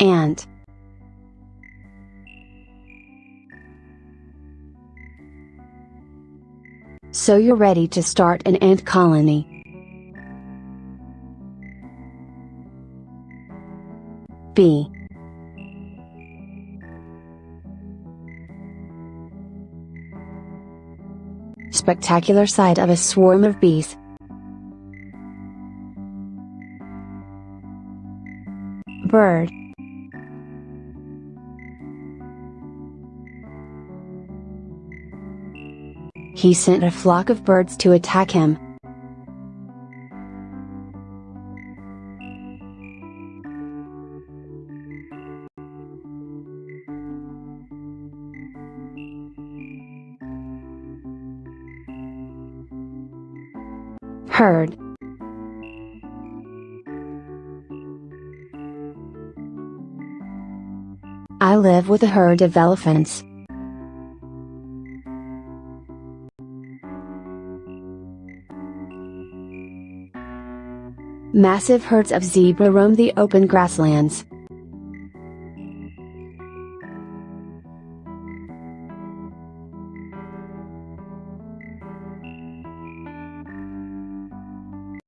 Ant. So you're ready to start an ant colony. B. Spectacular sight of a swarm of bees. Bird. He sent a flock of birds to attack him. Herd. I live with a herd of elephants. Massive herds of zebra roam the open grasslands.